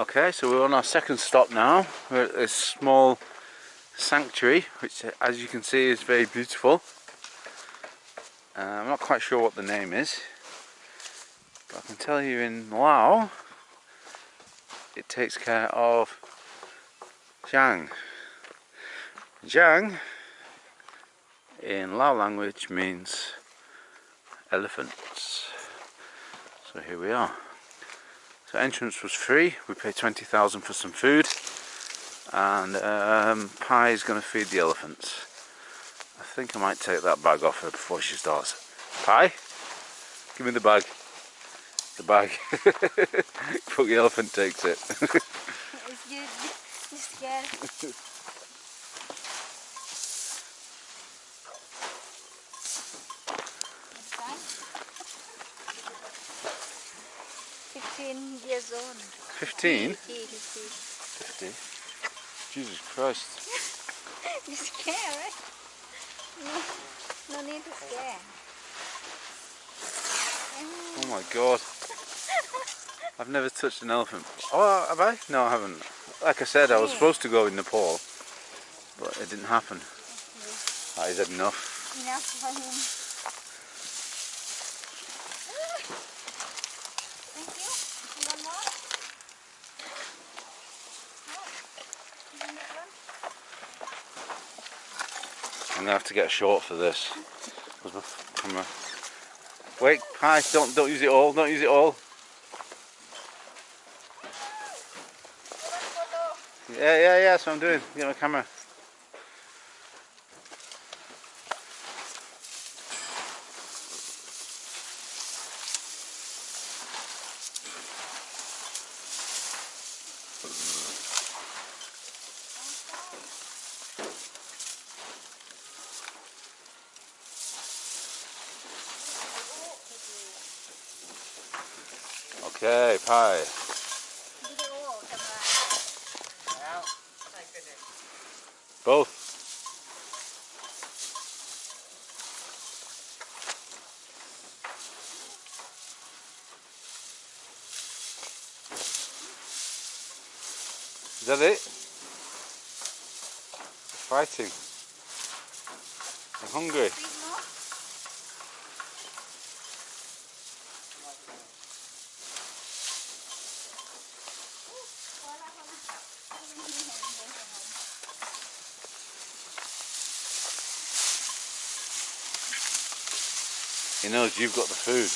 Okay, so we're on our second stop now. We're at this small sanctuary, which as you can see is very beautiful. Uh, I'm not quite sure what the name is, but I can tell you in Lao, it takes care of Zhang. Zhang in Lao language means elephants. So here we are. So entrance was free. We paid 20,000 for some food. And um, Pi is going to feed the elephants. I think I might take that bag off her before she starts. Pi, give me the bag. The bag. Before the elephant takes it. It's you, you scared. It's fine. 15 years old. 15? 50, 50. 50. Jesus Christ. You scared, right? No, no need to scare. Oh my god. I've never touched an elephant. Oh, have I? No, I haven't. Like I said, I was supposed to go in Nepal, but it didn't happen. That is enough. Enough for him. Thank you. One more? No? You need one? I'm gonna have to get short for this. Wait, hi, don't don't use it all, don't use it all. Yeah, yeah, yeah, that's what I'm doing. Get my camera. Okay, Pi. Both. Is that it? Fighting. They're hungry. He knows you've got the food.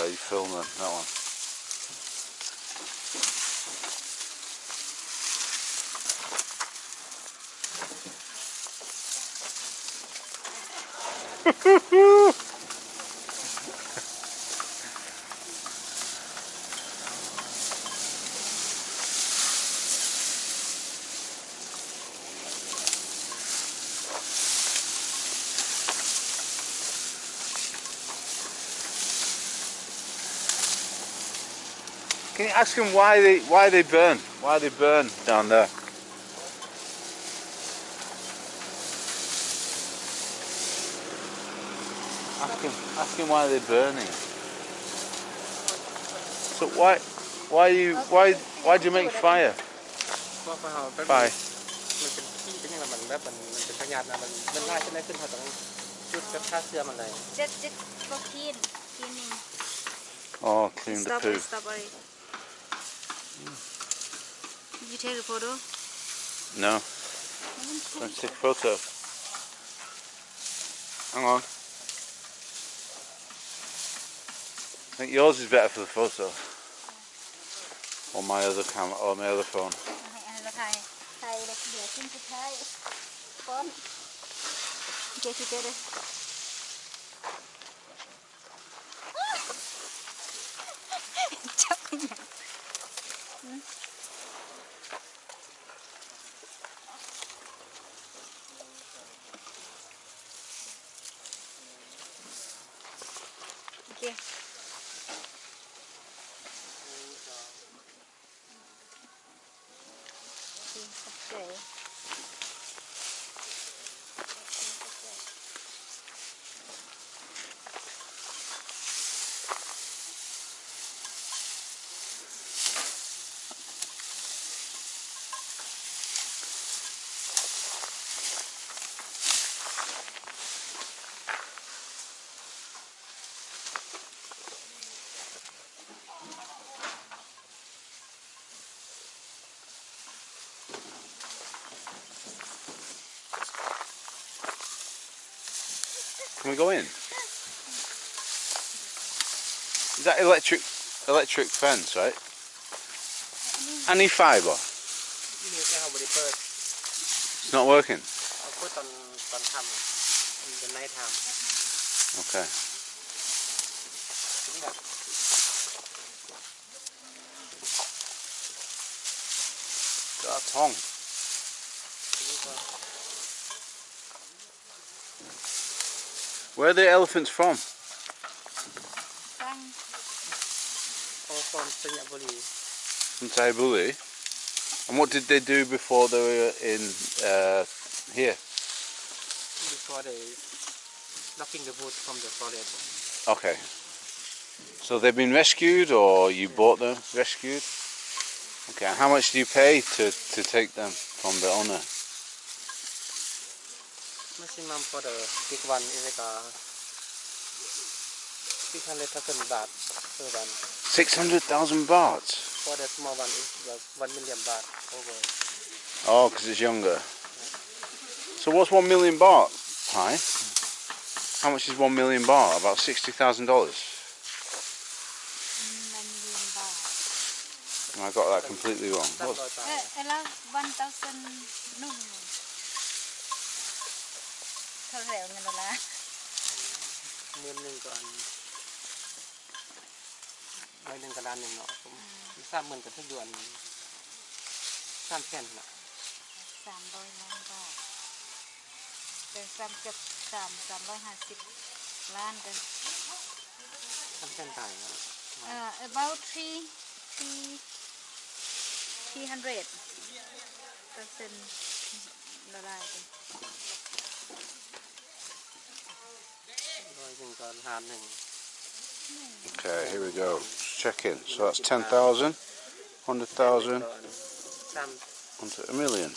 Yeah, you film that, that one. Can you ask them why they why they burn? Why they burn down there? Ask him, ask him why they're burning. So why why you why why do you make fire? เพราะเขาเป็น Fire. มันเป็นที่เป็นอย่างไรมันแบบมันมันเป็นพยานนะมันมันไล่ขึ้นไล่ขึ้นเขาต้องจุดกับท่าเสื้อมันเลย Just, just for clean, cleaning. Oh, clean the Stop poo. it, stop it. did you take a photo? No. Don't take a photo. Hang on. I think yours is better for the photo. Or my other camera, or my other phone. Get better. Okay. Can we go in? Is that electric electric fence, right? Any fibre? It's not working. Okay. Got a tongue. Where are the elephants from? From Taibuli. And what did they do before they were in uh, here? Before they knocking the wood from the forest. Okay. So they've been rescued or you yeah. bought them rescued? Okay, how much do you pay to, to take them from the owner? maximum for the big one is like uh, a 600,000 baht per one. 600,000 baht? For the small one is like 1 million baht over. Oh, because it's younger. So what's 1 million baht, Hi? How much is 1 million baht? About $60,000? I got that completely wrong. What? 1,000. เออทเออแล้ววันเต้าเซนนุ่มเท่าไหร่เงินดอลลาร์หมื่นหนึ่งก่อนร้อยหนึ่งกับล้านหนึ่งเนาะผมสามหมื่นกับทุกเดือนสามแสนเนาะสามร้อยล้านบาทเป็นสามเกือบสามสามร้อยห้าสิบล้านกันสามแสนไทยเนาะเอ่อ about three three three hundred percent ดอลลาร์กันร้อยหนึ่งก่อน Okay, here we go. Check in. So that's 10,000, 100,000, onto a million.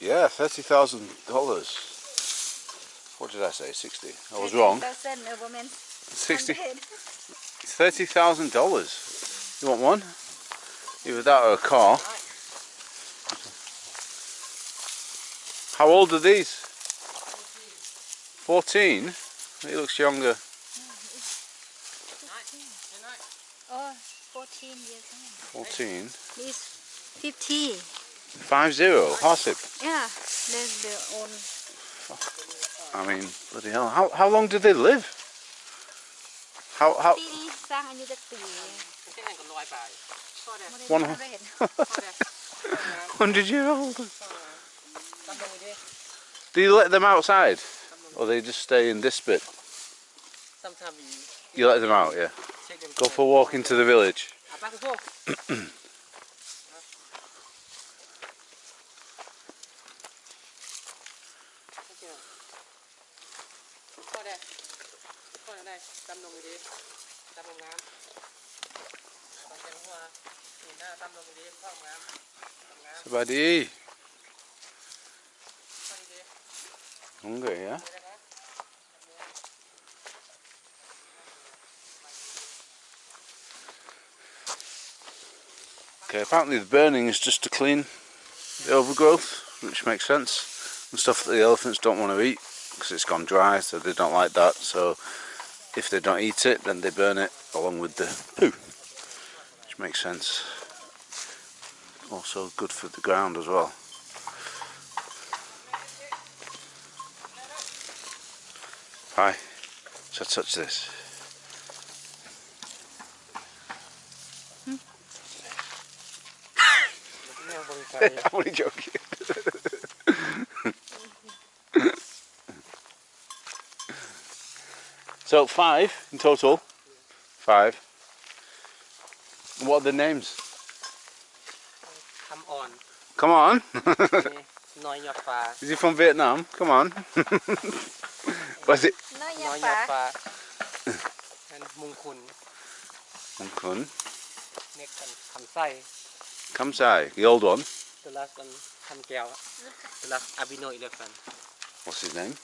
Yeah, thirty thousand dollars. What did I say? Sixty. I was wrong. Sixty. Thirty thousand dollars. You want one? Either that or a car. How old are these? 14. 14? He looks younger. 14 years old. 14? He's 50. 5 Yeah, that's their own. Oh, I mean, bloody hell. How, how long do they live? How, how? One hundred year old. Do you let them outside? Or they just stay in this bit? Sometimes you... You let them out, yeah? Them Go for a walk into the village. Somebody. Okay, apparently the burning is just to clean the overgrowth, which makes sense, and stuff that the elephants don't want to eat because it's gone dry, so they don't like that. So if they don't eat it, then they burn it along with the poo, which makes sense. Also good for the ground as well. Hi. So touch this. I'm only joking. so five in total. Five. What are the names? Come on. Come on. Is he from Vietnam? Come on was it? Noyapa. and mungkun. Mungkun. Next one, kamsai. Kamsai, the old one? The last one, Kamkiao. The last Abino elephant. What's his name?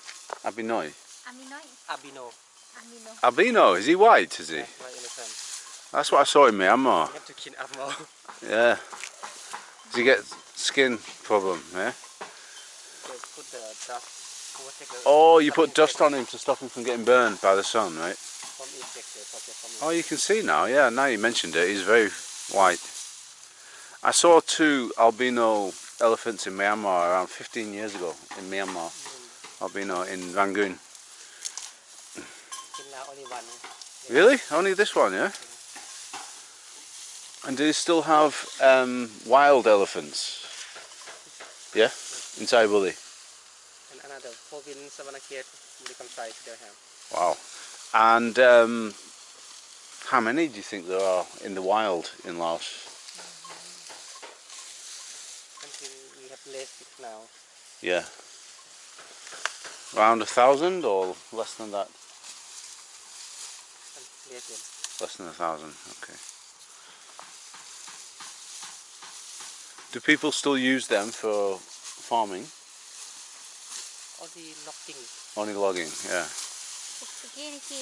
Abinoi? Aminoi. Abino. Abino. Abino, is he white, is he? Yeah, white elephant. That's what I saw in Myanmar. You have to kill Abino. yeah. Does he get skin problem, yeah? They put the dust Oh, you put dust on him to stop him from getting burned by the sun, right? Oh, you can see now. Yeah, now you mentioned it. He's very white. I saw two albino elephants in Myanmar around 15 years ago in Myanmar. Albino in Rangoon. Really? Only this one, yeah? And do they still have um, wild elephants? Yeah? Inside Woolly? Another province Savannakhet, become size they have. Wow. And um, how many do you think there are in the wild in Laos? Until we have less now. Yeah. Around a thousand or less than that? And less than. Less than a thousand, okay. Do people still use them for farming? Only logging. Only logging, yeah. Again, key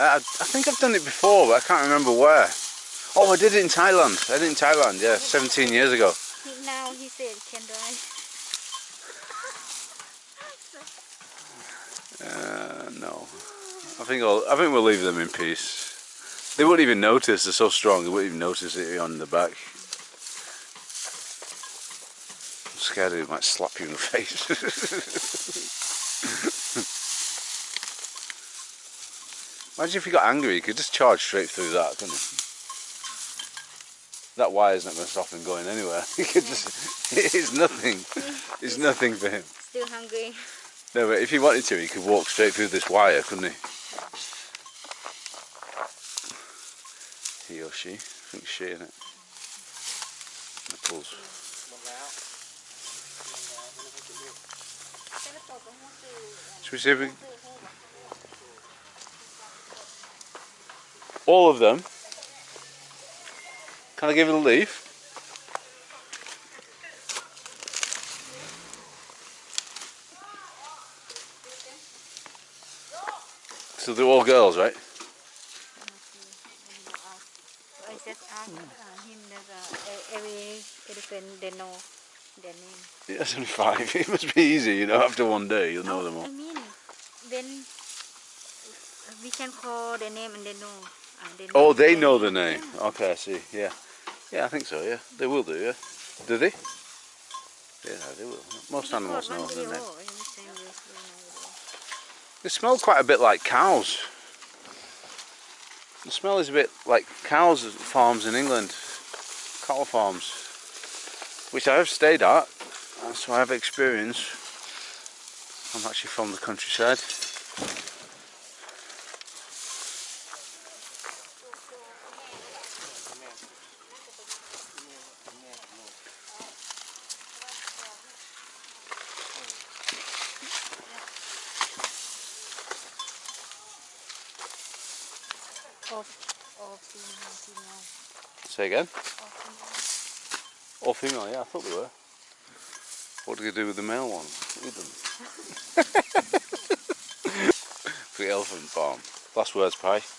I think I've done it before, but I can't remember where. Oh, I did it in Thailand. I did it in Thailand, yeah, 17 years ago. Now he said can drive. Uh, no. I think I'll, I think we'll leave them in peace. They wouldn't even notice. They're so strong. They wouldn't even notice it on the back scared he might slap you in the face. Imagine if he got angry, he could just charge straight through that, couldn't you? That wire's not going to stop him going anywhere. He could just, it's nothing. It's nothing for him. still hungry No, but if he wanted to, he could walk straight through this wire, couldn't he? He or she. I think she, innit? Nipples. Specific. All of them. Can I give it a leaf? So they're all girls, right? I just asked uh, him that every elephant they know their name Yeah, That's only five. It must be easy, you know, after one day you'll know them all. I mean then we can call their name and they know uh, they know Oh, they know the name. Okay, I see. Yeah. Yeah, I think so, yeah. They will do, yeah. Do they? Yeah, they will. Most animals know the name. They smell quite a bit like cows. The smell is a bit like cows farms in England, cattle farms, which I have stayed at, uh, so I have experience. I'm actually from the countryside. Of, of female, female, Say again? Of female. Yeah, I thought they were. What do you do with the male ones? Eat them. The elephant farm. Last words, Pi. Record.